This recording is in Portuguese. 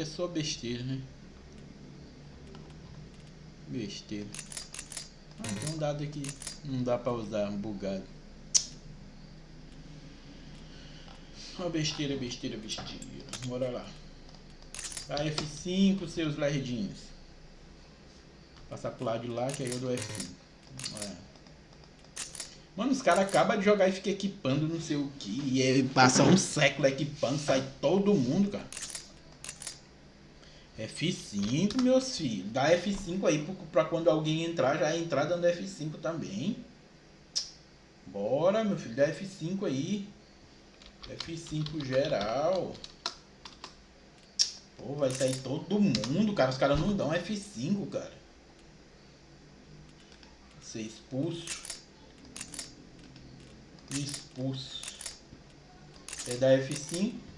que é só besteira, né? Besteira. Ah, tem um dado aqui. Não dá pra usar, bugado. Uma besteira, besteira, besteira. Bora lá. A F5, seus lerdinhos. Passar pro lado de lá, que aí eu dou F5. É. Mano, os caras acabam de jogar e ficam equipando não sei o que. E passa um século equipando, sai todo mundo, cara. F5, meus filhos. Dá F5 aí pra quando alguém entrar, já entrar dando F5 também. Bora, meu filho, dá F5 aí. F5 geral. Pô, vai sair todo mundo, cara. Os caras não dão F5, cara. Ser expulso. Expulso. Você dá F5.